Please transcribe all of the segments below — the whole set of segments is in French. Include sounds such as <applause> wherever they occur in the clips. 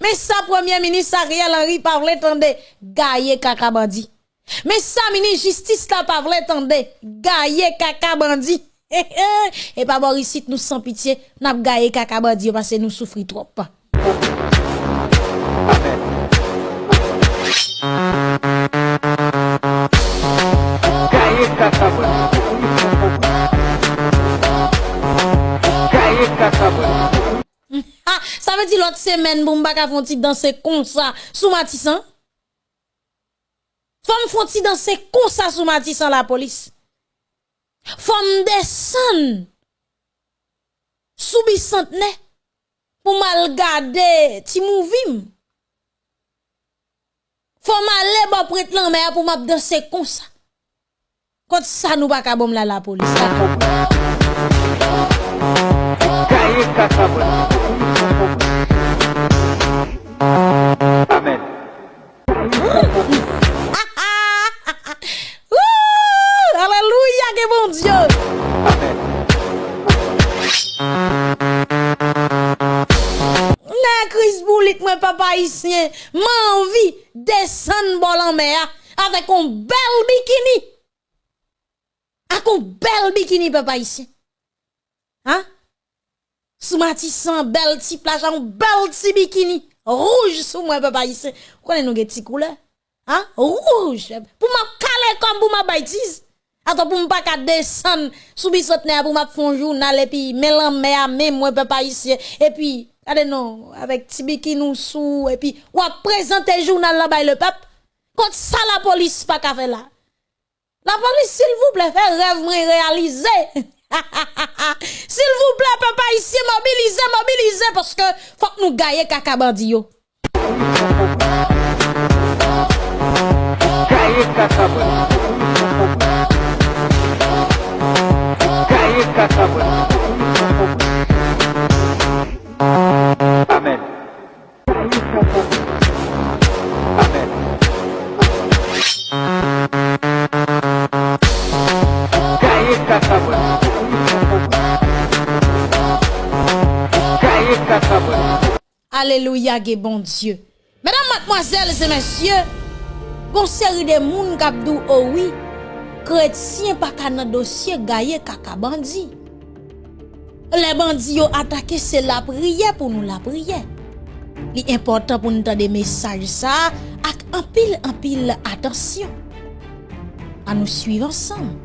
Mais ça, Premier ministre Ariel Henry parle tende gaye kaka bandi. Mais ça, ministre justice la parle tende gaye kaka bandi. Hey, hey, et pas Boris nous sans pitié, n'a gaye kaka bandi parce que nous souffrons trop. veut dire l'autre semaine, bon, m'baka font danser comme ça, sous Matissan. Femme font danser comme ça sous Matissan la police. Femme descend sous bicentenaire pour mal garder ti mouvim. Femme aller bon prête l'en mer pour m'a danser comme ça. Quand ça nous pas bon la, la police. Avec un bel bikini. Avec un bel bikini papa haïtien. Hein? Sous Matissan, bel petit plage, un bel petit bikini. Rouge sous moi papa haïtien. Connais nous petit couleur? Hein? Rouge. Pour ma caler comme pour ma bêtise. Attends, pour m'pas qu'à descendre sous bicentenaire pour m'a fond journal et puis mélan mère même moi papa ici et puis allez non avec tibiki nous sous et puis ou présenter journal là bas le peuple quand ça la police pas qu'à faire là la police s'il vous plaît fait rêve réaliser <laughs> s'il vous plaît papa ici mobiliser mobiliser parce que faut que nous gagner caca bandi yo Gaye kaka bandi. Gaye kaka bandi. Alléluia, bon Dieu. Mesdames, mademoiselles et messieurs, gon série de moun kap dou oh oui, chrétien pas ka nan dossier gaye kaka bandi. Les bandits ont attaqué, c'est la prière pour nous la prière. Li important pour nous entendre des messages ça, ak en pile en pile attention. À nous suivre ensemble.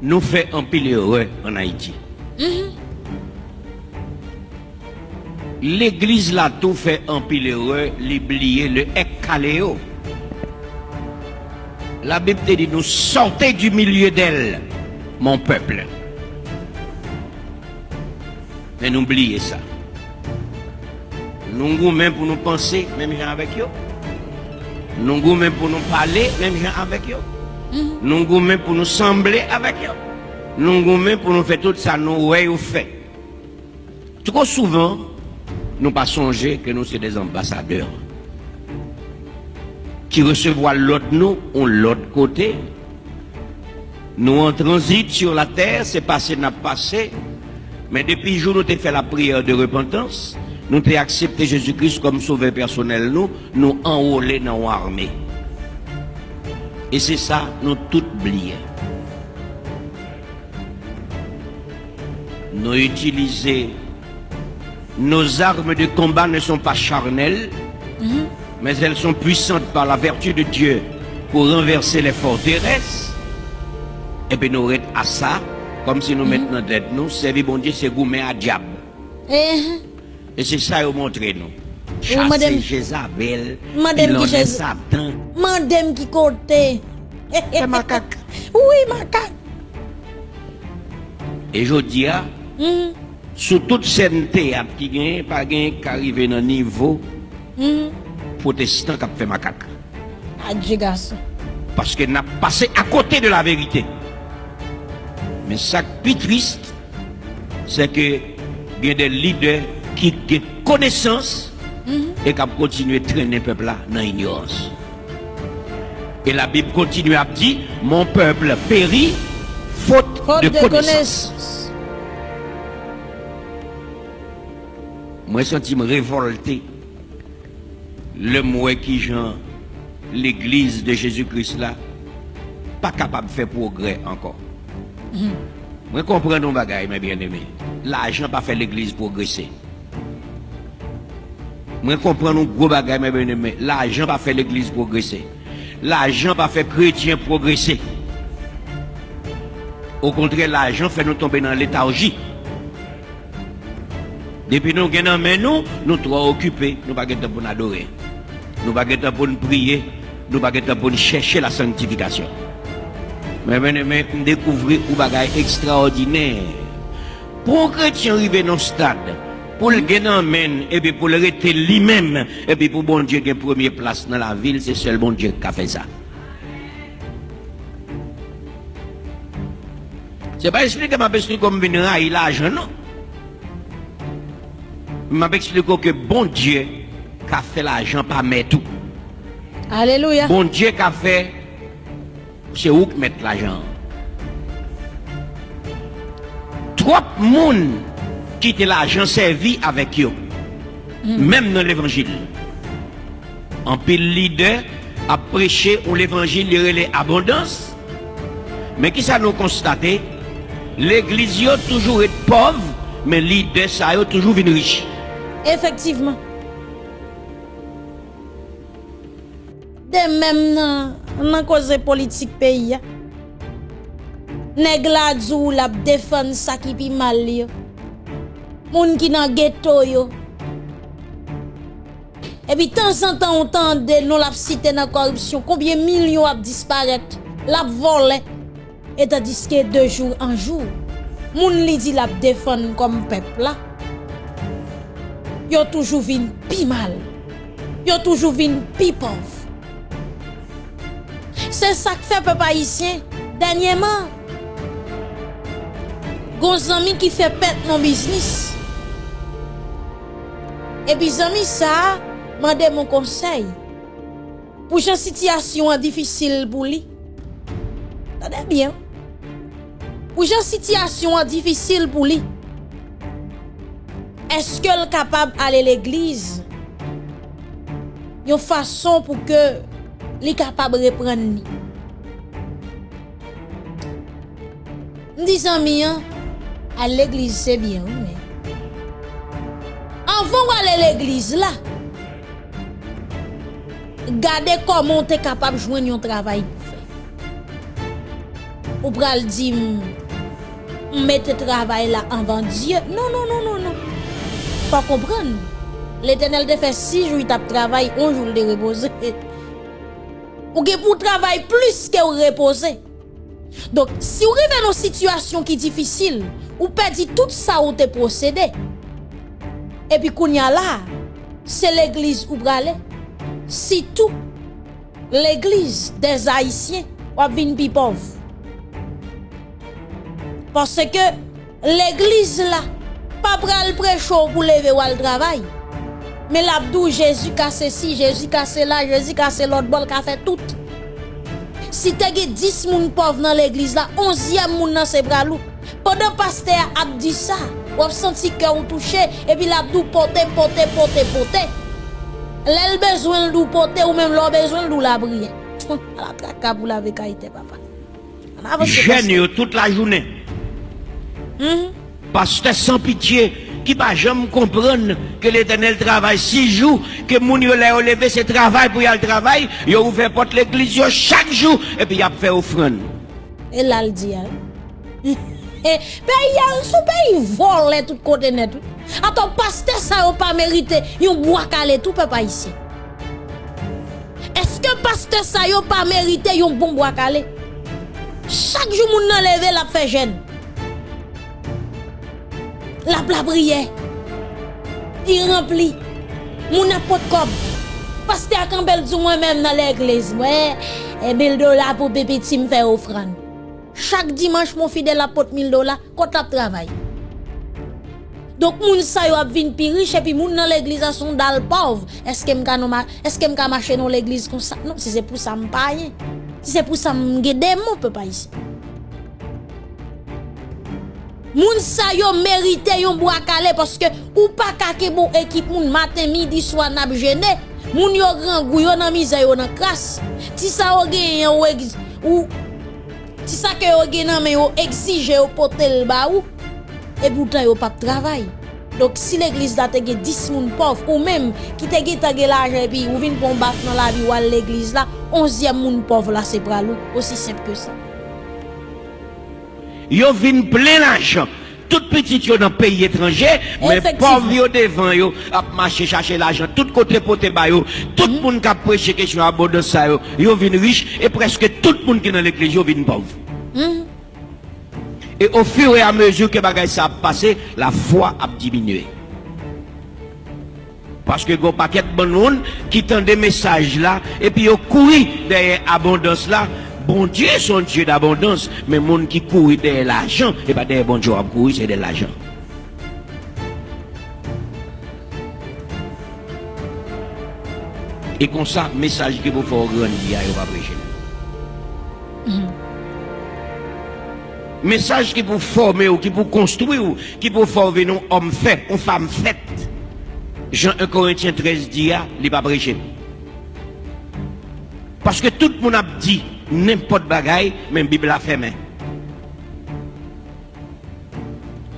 nous fait un pile heureux en Haïti. L'église là tout fait un pile heureux, l'oublier le ekaléo. La Bible te dit nous sortez du milieu d'elle, mon peuple. Mais n'oubliez ça. Nous goûtons même pour nous penser, même gens avec eux. Nous goûtons même pour nous parler, même gens avec eux. Nous goûtons même pour nous sembler avec eux. Nous goûtons même pour nous faire tout ça, nous ouais ou fait. Trop souvent, nous pas songer que nous sommes des ambassadeurs qui recevoir l'autre nous, on l'autre côté. Nous en transit sur la terre, c'est passé, n'a passé. Mais depuis le jour où nous avons fait la prière de repentance, nous avons accepté Jésus-Christ comme sauveur personnel, nous, nous enrôler dans l'armée. Et c'est ça, nous tout oublié. Nous utiliser nos armes de combat ne sont pas charnelles, mais elles sont puissantes par la vertu de Dieu pour renverser les forteresses. Et puis nous restons à ça, comme si nous maintenant tête nous, servir bon Dieu, c'est gourmet à diable. Eh, Et c'est ça qu'ils montré nous. madame- Chasser Jézabel, Madame qui Jéz- Satan. mandem qui côté. C'est macaque. <laughs> Oui, macaque. Et je dis, sou tout sente ap ki gen, pa gen karive nan nivou, mm. protestant kap fe makak. Adje gaso. Paske nap pase a kote de la verite. Men sak pi trist, se ke gen de lider ki gen konesans, mm -hmm. e kap kontinue trene pepla nan ignorans. E la bib kontinue ap di, mon peple peri, fote de konesans. Moi, senti me révolté. Le moi qui Jean, l'église de Jésus-Christ là, pas capable de faire progrès encore. Moi, comprends nos bagailles, mes bien-aimés. L'argent pas fait l'église progresser. Moi, comprends nos gros bagailles, mes bien-aimés. L'argent pas fait l'église progresser. L'argent pas fait chrétien progresser. Au contraire, l'argent fait nous tomber dans léthargie. Depuis nous gagnons mais nous, nous trop occupés, nous pas de pour nous adorer. Nous pas de pour nous prier, nous pas pour nous chercher la sanctification. Mais aimé, découvrir un bagage extraordinaire. Pour un chrétien arriver dans ce stade, pour le gagner et puis pour le rester lui-même, et puis pour bon Dieu qui première place dans la ville, c'est seul bon Dieu qui a fait ça. C'est pas expliquer m'a expliqué comme venir railler l'argent, non? M'a expliqué que bon Dieu qui a fait l'argent pas mettre tout. Alléluia. Bon Dieu qui a fait, c'est où que mettre l'argent? Trop de monde qui était l'argent servi avec eux. Même dans l'évangile. En pile leader a prêché où l'évangile il abondance. Mais qui ça nous constaté? L'église a toujours été pauvre, mais leader ça a toujours venu riche. Efektiveman. De mèm nan, nan koze politik peyi ya. Neg la djou la defan sa ki pi mal yo. Moun ki nan geto yo. Epi tan san tan ou tan de nou la psite nan korupsyon. Koubyen milyon ap disparet. La ap vole. E ta diske de jour an jour. Moun li di la ap defan kom pepla. yo toujou vin pi mal, yo toujou vin pi pov. Se sak fe pe pa isyen, danyeman, goun zami ki fe pet nan biznis. E bi zami sa, mande moun konsey, pou jan sityasyon an difisil pou li. Tade bien, pou jan sityasyon an difisil pou li. eske l kapab ale l eglize, yon fason pou ke li kapab repren ni. M dizan mi an, al l'eglize se bien ou men. Anvan wale l'eglize la, gade komon te kapab jwen yon travay pou fe. Ou pral di m, m mette travay la anvan diye. Non, non, non, non, non. Pas comprendre. L'éternel te fait six jours, il tape travail, un jour de reposer. <laughs> Ou que pour travail plus que vous reposer. Donc, si vous arrivez dans une situation qui est difficile, ou perdez tout ça ou te procédé, et puis qu'on y a là, c'est l'église où brale. Si tout l'église des Haïtiens ou vin pauvre. Parce que l'église là, pas pral prêchon pour lever ou al travail. Mais l'abdou Jésus casse ci, Jésus casse là, Jésus casse l'autre bol, qu'a fait tout. Si te ge 10 moun pauvres dans l'église là, 11e moun dans ses bras. Pendant pasteur a dit ça, ou a senti cœur ou touché et puis l'abdou porter porter porter porter. L'el besoin de porter ou même l'on besoin de la briller. <laughs> La traka pour la papa. On Jeune toute la journée. Mhm. Pasteur sans pitié, qui va jamais comprendre que l'éternel travaille six jours, que moun yo l'a levé ce travail pour y aller travail, yo ouvert porte l'église chaque jour, et puis y a fait offrande. Et là, le dit, hein? <laughs> E, pe yal sou pe yi vol le tout kote net. Ato paste sa yo pa merite Yon boakale tout pe pa yisi Eske paste sa yo pa merite Yon bon boakale Chak jou moun nan leve la fe jen La pla priye. Di rempli. Moun apot kob. Paste ak an bel djou mwen menm nan l'eglez mwen. E bil dola pou pepi tim fe ofran. Chak dimanche moun fidel apot mil dola kot ap travay. Dok moun sa yo ap vin pi riche epi moun nan l'eglez a son dal pov. Eske m ka, ma, ka mache nan l'eglez kon sa? Non, si se pou sa m paye. Si se pou sa m gede moun pe pa yisi. Moun sa yo merite yon boakale Paske ou pa kake bon ekip moun Maten midi swa nab jene Moun yo gran gou yo nan mize yo nan kras. Ti sa yo gen yon ex, ou Ti sa ke yo gen nan men yo exige yo potel ba ou E boutan yo pap travay. Dok si l'eglis da tege 10 moun pov Ou menm ki tege tege la jepi Ou vin pon bak nan la vi wal l'eglis la 11 moun pov la se pralou Osi semp ke sa. Yo vin plein l'argent. Tout petit yo dans pays étranger, mais pauvre yo devant yo, a marché chercher l'argent, tout côté poté ba yo, tout le monde qui a prêché question abondance ça yo, yo vin riche et presque tout le monde qui est dans l'église yo vin pauvre. Mhm. Et au fur et à mesure que bagay ça a passé, la foi a diminué. Parce que gon paquet de bon monde qui tend des messages là, et puis yo couru derrière abondance là. Bon Dieu, son Dieu d'abondance. Mais le monde qui court derrière l'argent, eh et pas derrière bon Dieu à courir, c'est de l'argent. Et comme ça, message que vous faites grandir, vous va prêcher. Mm-hmm. Message qui vous former ou qui vous construire ou qui vous former nous homme fait, ou femme faite. Jean 1 Corinthiens 13 dit, ah, il va prêcher. Parce que tout le monde a dit, n'importe bagaille, même la Bible a fait main.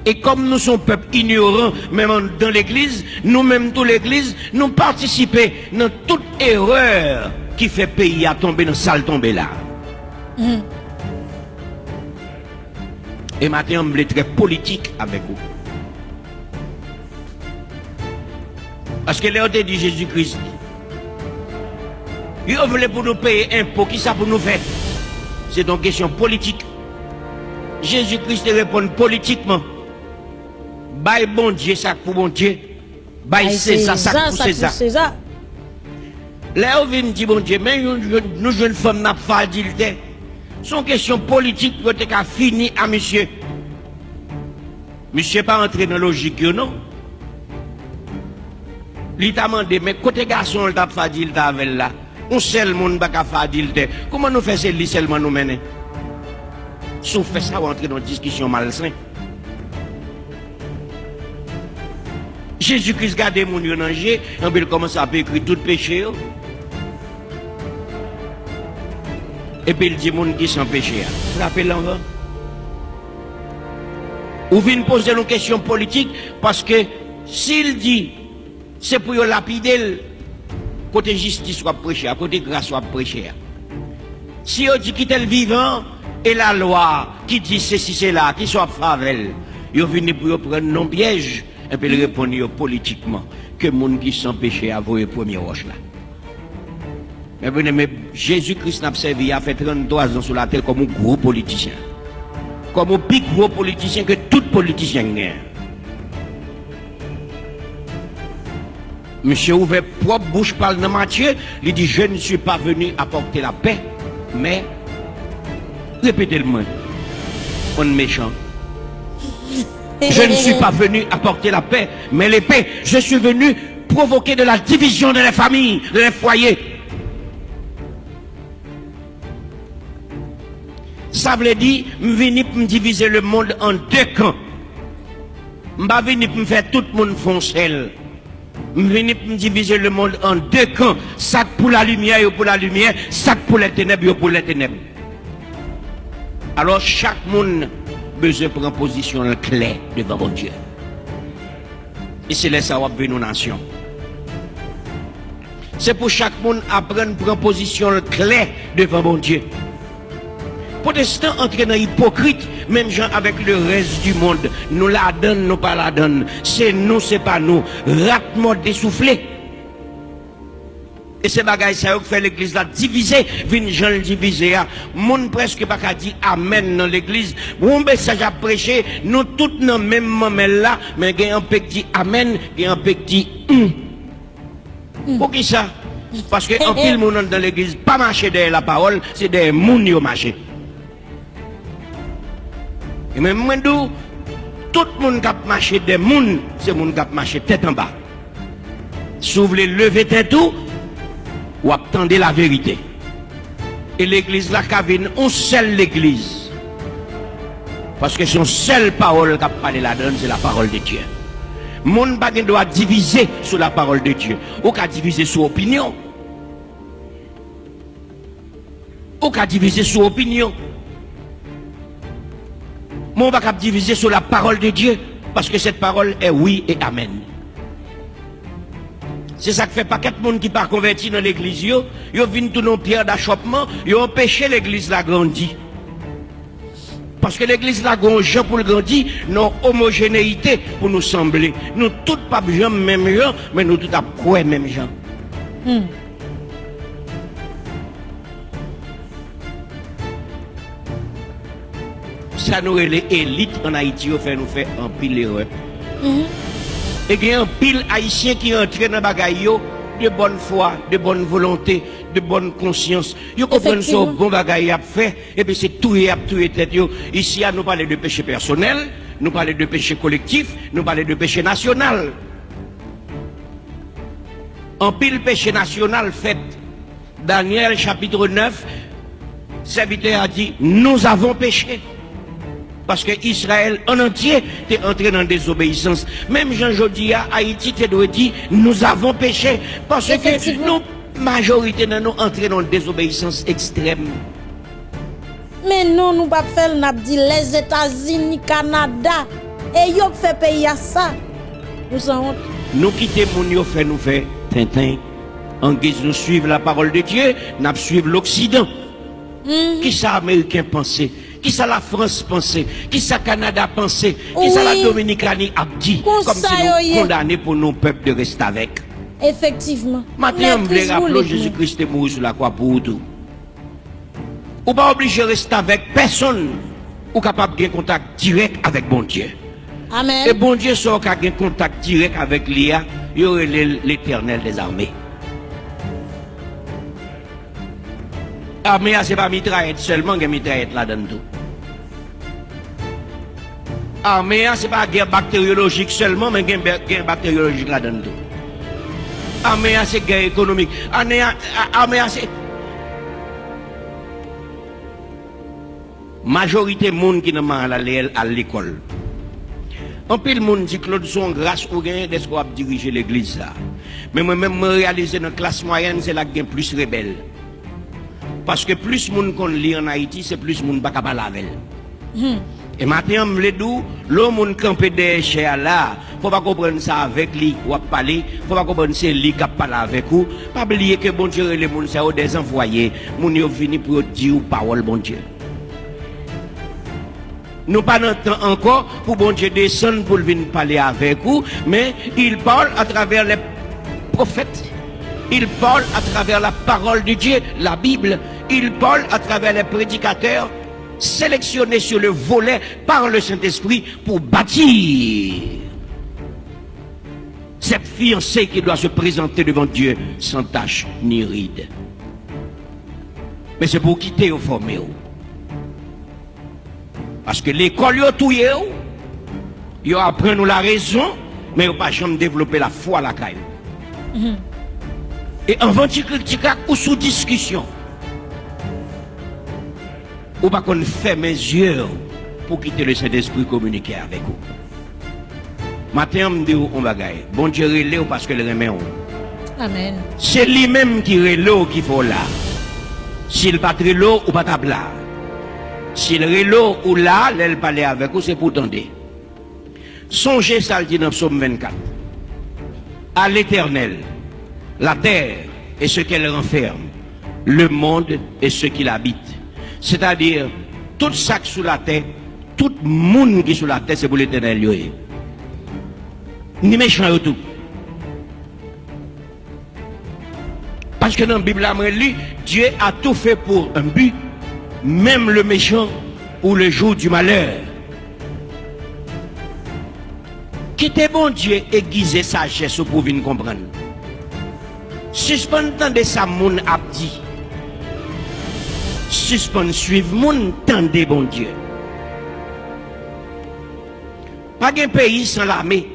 Et comme nous sommes peuple ignorant, même dans l'église, nous-mêmes, toute l'église, nous participons dans toute erreur qui fait pays à tomber dans salle tomber là. Et maintenant, on voulait très politique avec vous. Parce que là, on dit Jésus-Christ. Il voulait pour nous payer impôt, qui ça pour nous faire? C'est une question politique. Jésus-Christ répond politiquement. Bye bon Dieu, ça pour bon Dieu. Bye César, ça pour César. Là, on vient dire, bon Dieu, mais nous, jeunes femmes n'a pas dit Son question politique, peut être fini à monsieur. Monsieur pas entré dans la logique, non? Il t'a demandé, mais côté garçon, il t'a fait avec là? On seul monde faire dire Comment nous faisons lui seulement nous mener? Sauf fait ça, on entrer dans une discussion malsaine. Jésus-Christ garde mon et puis il commence à écrire tout péché. Et puis il dit moun qui sans péché. Frappez l'envers. Ou vient poser une question politique parce que s'il dit c'est pour lapider côté justice soit prêché, à côté grâce soit prêché. Si on dit qu'il est vivant et la loi qui dit ceci, c'est là, qui soit favel, ils viennent pour prendre non piège et puis yo politiquement que moun qui sans péché a voué premier roche là. Mais vous mais Jésus-Christ n'a servi, a fait 33 ans sur la terre comme un gros politicien. Comme un plus gros politicien que tout politicien. Monsieur ouvert propre bouche parle dans Matthieu, il dit je ne suis pas venu apporter la paix, mais répétez-le-moi. On méchant. Je ne suis pas venu apporter la paix, mais l'épée. Je suis venu provoquer de la division dans les familles, dans les foyers. Ça veut dire, je venu pour diviser le monde en deux camps. Je venu pour faire tout le monde foncel. Diviser le monde en deux camps. Ça pour la lumière et pour la lumière, ça pour les ténèbres et pour les ténèbres. Alors chaque monde besoin de prendre position claire devant mon Dieu. Et c'est là ça va venir nos nations. C'est pour chaque monde apprendre à prendre position claire devant mon Dieu. Protestants entrent dans hypocrite, même gens avec le reste du monde. Nous la donnons, nous pas la donnons. C'est nous, c'est pas nous. Ratement dessoufflé. Et c'est bagaille ça fait l'église là divisée, vin gens le diviser. Moun presque pas qu'à dire amen dans l'église. Mon message à prêcher, nous tous dans le même moment là, mais il y a un petit amen, il y a un petit hum. Pour qui ça? Parce que en <laughs> pile moun dans l'église, pas marcher derrière la parole, c'est des moun qui marché. Et même moi, tout le monde qui a des moun, c'est moun qui a tête en bas. Si vous voulez lever tête ou attendez la vérité. Et l'église là, Kavin, on seule l'église. Parce que son seule parole qui a parlé là-dedans, c'est la parole de Dieu. Mon pas doit diviser sur la parole de Dieu. Ou qu'à diviser sur opinion. Ou qu'à diviser sur opinion. Mon pas qu'à diviser sur la parole de Dieu. Parce que cette parole est oui et amen. C'est ça que fait pas quatre monde qui pas converti dans l'église yo viennent tout nos pierre d'achoppement, yo empêché l'église la grandir. Parce que l'église la grand pour le grandir, non homogénéité pour nous sembler. Nous tous pas gens même gens, mais nous tous à quoi même gens. Hmm. Ça nous les élites en Haïti au fait nous fait un pile erreur. Et il y a un pile haïtien qui entre dans bagaille de bonne foi, de bonne volonté, de bonne conscience. Yo comprennent Effectivement. bon bagaille a fait et puis c'est tout et a tout et tête. Ici à nous parler de péché personnel, nous parler de péché collectif, nous parler de péché national. En pile péché national fait Daniel chapitre 9 serviteur a dit nous avons péché. Parce que Israël en entier est entré dans la désobéissance. Même Jean Jodi à Haïti, tu dois dire, nous avons péché. Parce que nous, majorité de nous entré dans la désobéissance extrême. Mais non, nous pas faire, dit les États-Unis, Canada. Et yo fait pays à ça. Nous en honte. Nous quitter mon yo fait nous faire Tintin. En guise de suivre la parole de Dieu, nous suivre l'Occident. Qui ça Américain pensait? Qui ça la France pensait? Qui ça Canada pensait? Qui ça la. Dominicanie a dit? Comme si nous condamnés pour nos peuples de rester avec. Effectivement. Maintenant, voulais Chris rappeler Jésus-Christ est mort sur la croix pour tout. Ou pas obligé de rester avec personne. Ou capable de contact direct avec bon Dieu. Amen. Et bon Dieu sort qu'à un contact direct avec l'IA, il y aurait l'éternel des armées. Armée, c'est pas mitraillette seulement, il y a mitraillette là-dedans Armée, ce n'est pas une guerre bactériologique seulement, mais une guerre bactériologique là-dedans. Armée, c'est une guerre économique. Armée, c'est... Majorité des gens qui n'ont pas à l'école. En pile, monde dit Claude son grâce au gain de ce qu'on a dirigé l'église. Mais moi-même, je réalise dans la classe moyenne, c'est la gain plus rebelle. Parce que plus de monde qu'on lit en Haïti, c'est plus de monde qui ne pas avec elle. Et maintenant, je me dis, l'homme campé des chers là, faut pas comprendre ça avec lui ou à parler, faut pas comprendre c'est lui qui parle avec vous. Pas oublier que bon Dieu les monde c'est des envoyés, moun yo vini pour dire parole bon Dieu. Nous pas temps encore pour bon Dieu descendre pour venir parler avec vous, mais il parle à travers les prophètes. Il parle à travers la parole de Dieu, la Bible. Il parle à travers les prédicateurs sélectionnés sur le volet par le Saint-Esprit pour bâtir cette fiancée qui doit se présenter devant Dieu sans tache ni ride. Mais c'est pour quitter au formé. Parce que l'école, yo touye, yo, apprend nous la raison, mais yo pas jamais développer la foi à la caille. Et avant de critiquer ou sous discussion, ou pas qu'on fait mes yeux pour quitter le Saint-Esprit communiquer avec vous. Matin, on me dit, on va gagner. Bon Dieu, relève parce que le remet. Amen. C'est lui-même qui relève qu'il faut là. S'il pas l'eau ou pas table là. S'il relève ou là, l'elle parler avec vous, c'est pour tendre. Songez ça, le dit dans Psaume 24. À l'éternel, la terre et ce qu'elle renferme, le monde et ce qu'il habite. C'est-à-dire, tout est sous la terre, tout monde qui est sous la terre, c'est pour l'éternel. eh. Ni méchant tout. Parce que dans la Bible, Dieu a tout fait pour un but, même le méchant ou le jour du malheur. Quittez bon Dieu aiguiser sagesse pour venir comprendre. Suspend de ça, moun a dit. Suspend suivre moun tendez bon Dieu. Pas qu'un pays sans l'armée.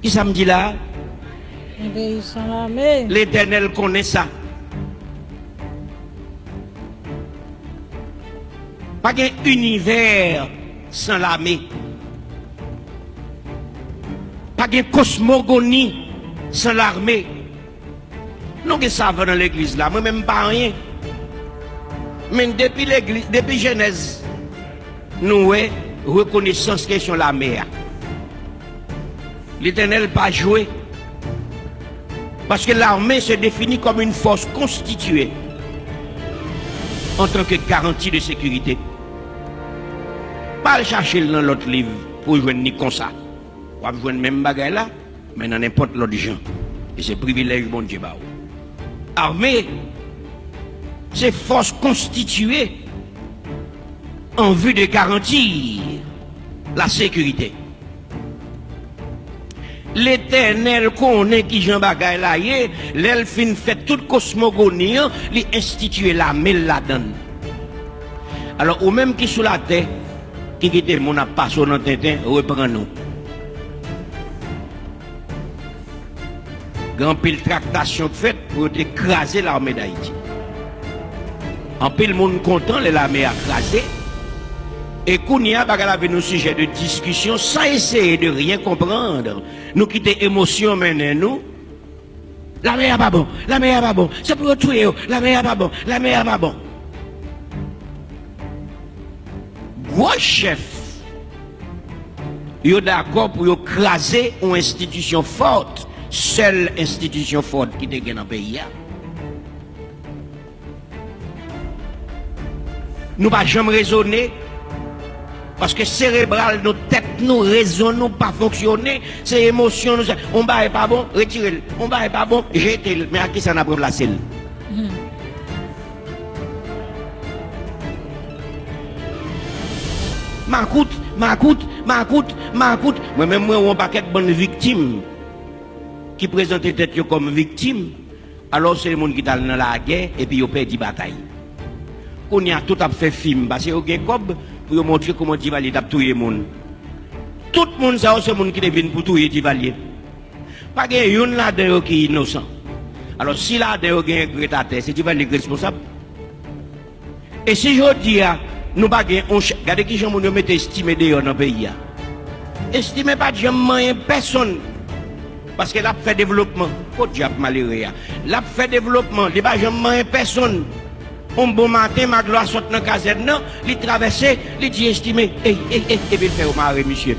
Qui ça me dit là? Un pays sans l'armée. L'éternel connaît ça. Pas un univers sans l'armée. Pas de cosmogonie sans l'armée. Nous ça va dans l'église là, moi-même pas rien. Mais depuis Genèse, nous avons reconnaissance question la mer. L'éternel pas joué. Parce que l'armée se définit comme une force constituée en tant que garantie de sécurité. Pas le chercher dans l'autre livre pour jouer ni comme ça. Pour jouer même bagage là, mais dans n'importe l'autre gens. Et c'est privilège bon Dieu. ba ou. Armée, c'est force constituée en vue de garantir la sécurité. L'éternel connaît qui Jean Bagay là, l'elfine fait toute cosmogonie, lui institue la mêle la donne. Alors, ou même qui sous la terre, qui quitte mon passé dans Tintin, reprend nous. Grand pile tractation faite pour écraser l'armée d'Haïti. En pile monde content, l'armée a crasé. Et Kounia bagala avec nos sujets de discussion sans essayer de rien comprendre. Nous quitter émotion maintenant nous. La meilleure pas bon, la meilleure pas bon, c'est pour tuer, la meilleure pas bon, la meilleure pas bon. Gros chef, yo d'accord pour craser une institution forte, seule institution forte qui gagne dans le pays. Nous pas jamais raisonner parce que cérébral, nos têtes, nous raisonnons pas fonctionner, c'est émotion, nous, on va pas bon, retirez-le, on va pas bon, jetez-le, mais à qui ça n'a pas placé le? M'acoute, m'acoute, m'acoute, m'acoute. Moi-même, moi, on paquet de bonnes victimes qui présentent tête comme victimes. Alors, c'est les gens qui sont dans la guerre et puis ils perdent la bataille. qu'on y a tout à fait film parce que y a cob pour montrer comment Divalier a tué monde tout le monde ça c'est monde qui devine pour tuer Divalier pas gagne yon là dedans qui innocent alors si là dedans gagne gretateur c'est Divalier responsable et si je dis nous pas gagne on regardez qui gens nous mettre estimé dehors dans pays estimé pas jamais personne parce qu'elle a fait développement. Pour diable malheureux. Elle a fait développement. Il n'y a pas jamais personne. un bon matin, ma gloire saute dans la caserne, non, il traverse, il dit estimé, et puis il fait au maré, monsieur.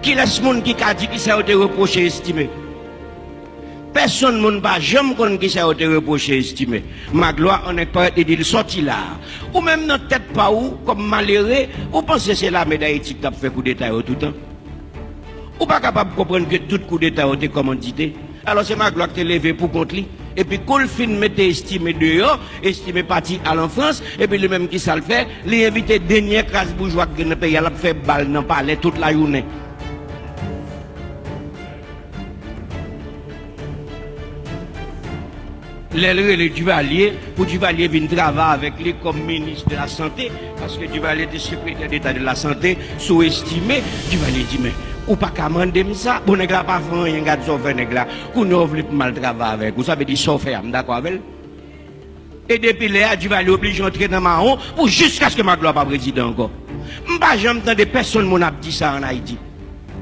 Qui laisse monde qui a dit qui s'est reproché estimé? Personne ne va jamais connaître qui s'est reproché estimé. Ma gloire, on n'est pas de dire sorti là. Ou même notre tête pas où, comme malheureux, ou pensez que c'est la médaille éthique qui a fait coup d'état tout le temps? Ou pas capable de comprendre que tout coup d'état est commandité? Alors c'est ma gloire qui est levée pour contre lui. Et puis, quand le film mettait estimé dehors, estimé parti à l'enfance, et puis le même qui ça le fait, les invité dernier classe bourgeois qui ne paye, il a fait balle dans le palais toute la journée. Le Duvalier, pour Duvalier venir travailler avec lui comme ministre de la Santé, parce que Duvalier était secrétaire d'État de la Santé, sous-estimé, Duvalier dit, mais, Ou pa ka mande msa, pou bon, neg la pa fon yon gade sofe neg la, kou nou vle pou mal trava avek, ou sa ve di sofe am, da kwa vel? E depi le a, di va li oblige yon tre nan ma on, pou jiska sk ma glo pa prezident ko. Mpa jom tan de person moun ap di sa an Haiti.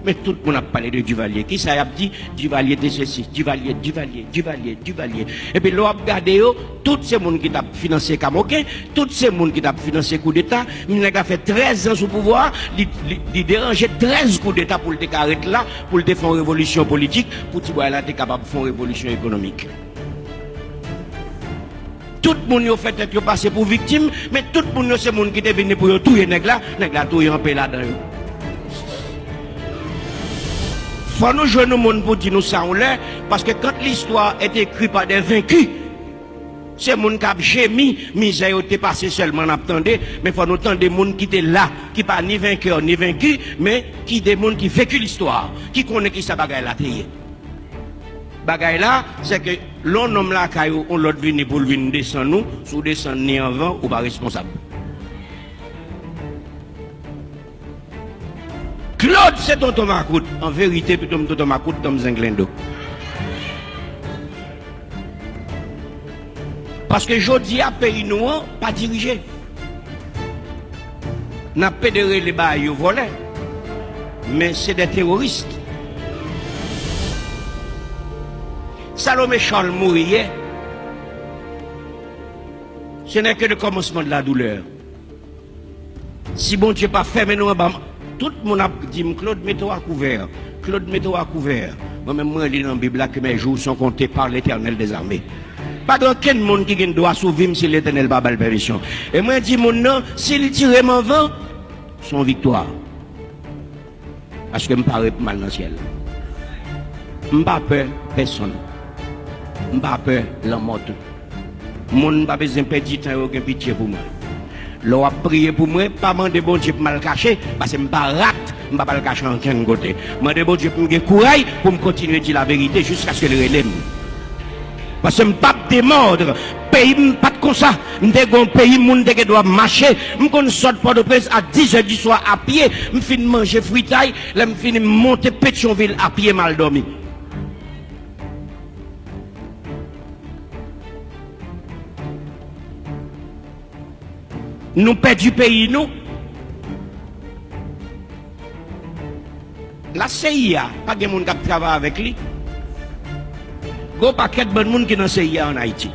Mais tout le monde a parlé de Duvalier. Qui ça a dit Duvalier de ceci, Duvalier, Duvalier, Duvalier, Duvalier. Et puis, l'on a regardé, tous ces gens qui ont financé Kamoké, tous ces gens qui ont financé coup d'État, il a fait 13 ans sous pouvoir, il dérangeait 13 coups d'État pour le décarrer là, pour le défendre révolution politique, pour que là, capable de faire révolution économique. Tout le monde a fait être passé pour victime, mais tout le monde, c'est le monde qui est venu pour tuer les nègres là, les nègres là, tout en paix là-dedans. Faut nous jouer nous monde pour dire nous ça on l'est, parce que quand l'histoire est écrite par des vaincus, c'est monde qui a gémi, misère était passé seulement en attendant, mais faut nous tendre des monde qui étaient là, qui pas ni vainqueur ni vaincu, mais qui des monde qui vécu l'histoire, qui connaît qui ça bagaille la payer. Bagaille là, c'est que l'on homme là on l'autre venir pour venir descendre nous, sous descendre ni en vent ou pas responsable. Claude, c'est Tonton Macoute. En vérité, plutôt Tonton Macoute, Tom Zenglendo. Parce que jodi à pays noir, pas dirigé. N'a pédéré les bails au volet. Mais c'est des terroristes. Salomé Charles mourir, ce n'est que le commencement de la douleur. Si bon Dieu pas fait, mais nous, tout moun ap di m Claude mettez-vous à couvert. Claude mettez-vous à couvert. Moi-même, moi, je lis dans la Bible que mes jours sont comptés par l'éternel des armées. Pas aucun monde qui doit sauver si l'éternel n'a pas de permission. Et moi, je dis, mon nom, s'il tire mon vent, son victoire. Parce que je parle mal dans le ciel. Je ne pas peur personne. Je ne pas peur la mort. Je ne pas besoin de perdre du temps et aucun pitié pour moi. L'on a prié pour moi, pas demander bon Dieu pour me cacher, parce que je ne pas rate, je ne pas le cacher en aucun côté. Je demande bon Dieu pour me courage pour continuer à dire la vérité jusqu'à ce que le relève. Parce que je ne pas démordre. Pays, pas comme ça. Je un pays, moun qui doit marcher. Je sort pas de presse à 10 h du soir à pied. Je finis manger fritaille. Je finis monter Pétionville à pied mal dormi. nous perdons pays, nous. La CIA, pas de monde qui travaille avec lui. Il y a paquet de bon monde qui est dans la CIA en Haïti.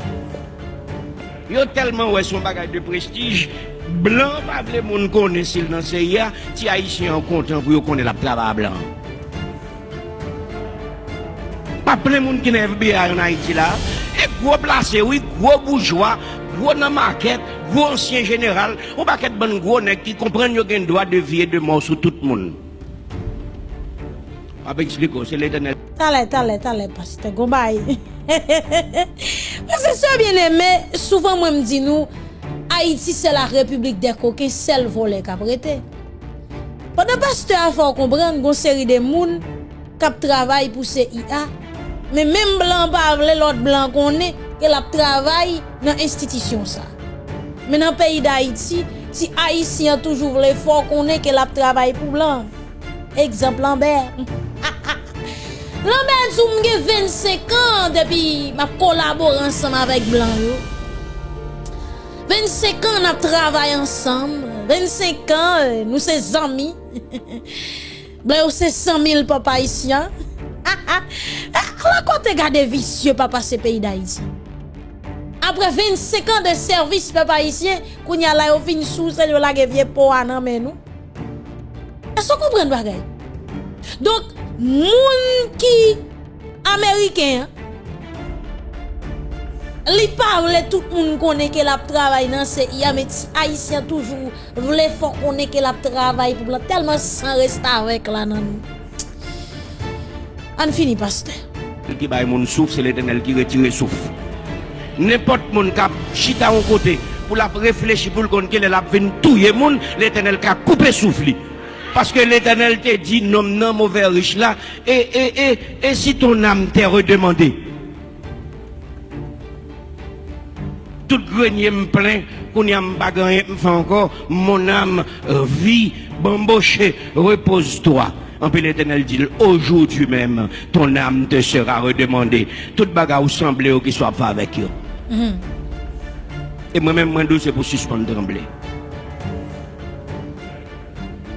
Ils ont tellement ouais, son bagage de prestige, blanc, pas de monde connaît s'il dans la CIA, si Haïtien en content pour connaître la travail blanc. Pas plein de monde qui est FBI en Haïti là. Et gros placé, oui, gros bourgeois, gros dans la maquette, gros ancien général, ou pas qu'être bon gros nèg qui comprennent qu'il y a un droit de vie et de mort sur tout le monde. Ah, Avec expliquer, c'est l'éternel. Tale, tale, tale, pasteur Gombaye. <laughs> Parce que ça bien aimé, souvent moi me dis nous Haïti c'est la république des coquins, seul volé caprété. Pendant pasteur a faut comprendre une série de moun kap travail pour CIA, mais même blanc pas l'autre blanc qu'on est, qu'elle travaille dans institution ça. Men an peyi da Haiti, si Haitien toujou vle fò konen ke lap travay pou blan. Ekzamp Lambert. <laughs> Lambert sou mge 25 an depi map kolabor ansam avèk blan yo. 25 an ap travay ansam. 25 an nou se zami. blan yo se 100.000 <laughs> ah, ah. ah, papa Haitien. La kon te gade visye papa se peyi da Haiti. Après 25 ans de service papa ici, qu'on y a là fin sous c'est la vieux pour nan mais nous. Est-ce que vous comprenez? Donc moun qui américain li parle tout moun connaît que la travail dans CIA mais haïtien toujours vle fort connaît que la travail pour tellement sans rester avec là nan. On finit pasteur. Qui baille mon souffle, c'est l'éternel qui retire souffle. N'importe mon cap chita un côté pour la réfléchir pour compte qu'elle a venu touyer moun, l'éternel qui a coupé souffle. Parce que l'éternel te dit non, non, mauvais riche là, et, et, et, et si ton âme t'est redemandée, tout grenier me plein, qu'on y a me fait encore, mon âme vit, bamboché, repose-toi. En puis l'éternel dit, aujourd'hui même, ton âme te sera redemandée. Tout bagarre semblé qui soit pas avec eux. Mm-hmm. E mwen men mwen do se pou suspande tremble.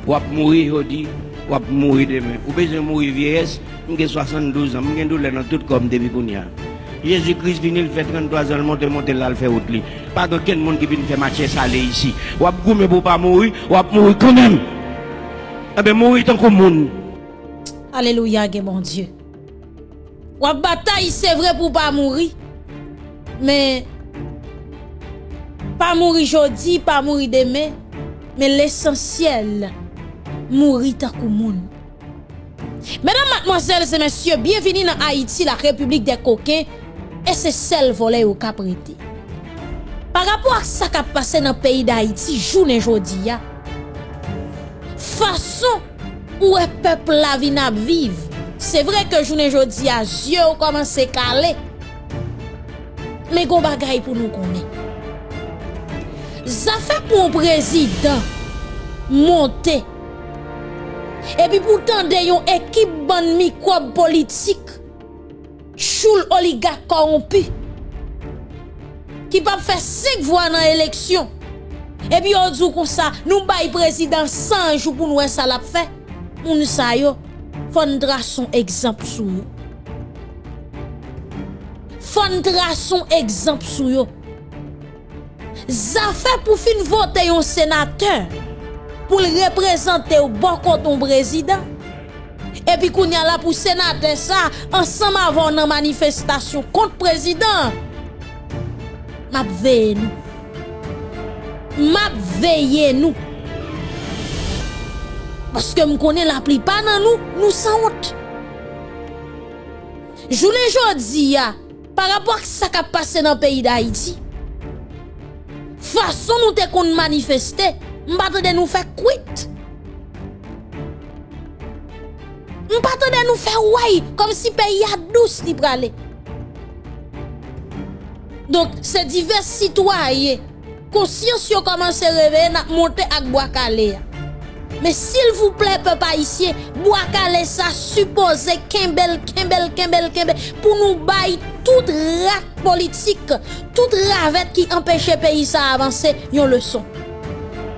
Wap mouri jodi, wap mouri demen. Ou bezen mouri vieyes, mwen gen 72 an, mwen gen do lè nan tout kom debi koun ya. Jésus Christ vini le fait 33 ans, monte monte là, le fait autre li. Pas de quel monde qui vient faire marcher salé ici. Ou ap goumé pour pas mourir, ou ap mourir quand même. Eh bien, mourir tant que monde. Alléluia, mon Dieu. Ou bataille, c'est vrai pour pas mourir. Men, pa mouri jodi, pa mouri deme, men l'esensyel, mouri takou moun. Menan matmozèl se mèsyè, bienveni nan Haiti, la republik de kokè, e se sel vole ou kapriti. Par rapport ak sa kap pase nan peyi da Haiti, jounen jodi ya, fason ou e pepl la vi nap viv, se vre ke jounen jodi ya, zye ou koman se kalè, bagay pour nous connaître. Ça fait pour un président monter. Et puis pourtant, de yon équipe bonne microbe politique, choule oligarque corrompu, qui pas faire cinq voix dans l'élection. Et puis on dit comme ça, nous bail président 100 jours pour nous ça l'a fait. Moun sa yo, fon dra son exemple sou yo. fon trason ekzamp sou yo. Zafè pou fin vote yon senateur, pou l reprezentè ou bon konton prezident. Epi koun yon la pou senateur sa, ansam avon nan manifestasyon kont prezident. Map veye nou. Map veye nou. Paske m konen la pli pa nan nou, nou san wot. Jounen jodi ya, Par rapport ki sa ka pase nan peyi da Haiti, fason nou te kon manifeste, mbate de nou fe kwit. Mbate de nou fe way, kom si peyi a dous li prale. Donk se divers sitwaye, konsyans yo komanse reveye nak monte ak boakale ya. Men sil vouple pe pa isye, Bwakale sa suppose kembel, kembel, kembel, kembel, pou nou bay tout rat politik, tout ravet ki empèche peyi sa avanse, yon leson.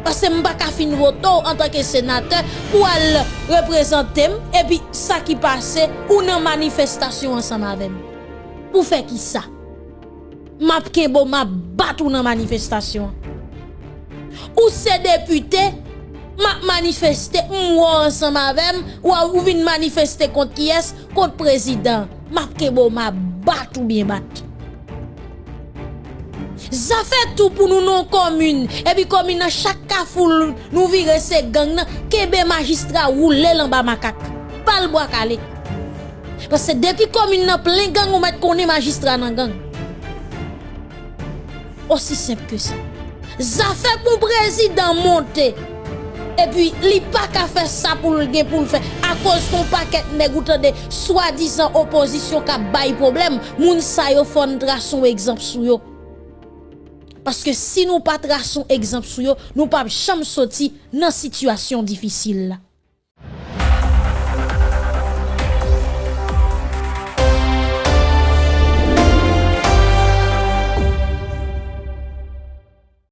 Pase mba ka fin voto an tanke senate, pou al reprezentem, epi sa ki pase, ou nan manifestasyon ansan avem. Pou fe ki sa? Map kebo map bat ou nan manifestasyon. Ou se depute, map manifeste mwa ansan mavem, waw ou vin manifeste kont ki es, kont prezident. Map kebo ma bat ou bien bat. Zafè tou pou nou non komune, ebi komune nan chak ka foul nou vire se gang nan, kebe magistra ou lè lan ba makak. Pal bo akale. Pase depi komune nan plen gang ou met konen magistra nan gang. Osi semp ke sa. Zafè pou prezident monte, E pi li pa ka fe sa pou l gen pou l fe A koz kon pa ket negoutan de Swa dizan opozisyon ka bay problem Moun sa yo fon drason ekzamp sou yo. Paske si nou pa drason ekzamp sou yo Nou pa cham soti nan situasyon difisil la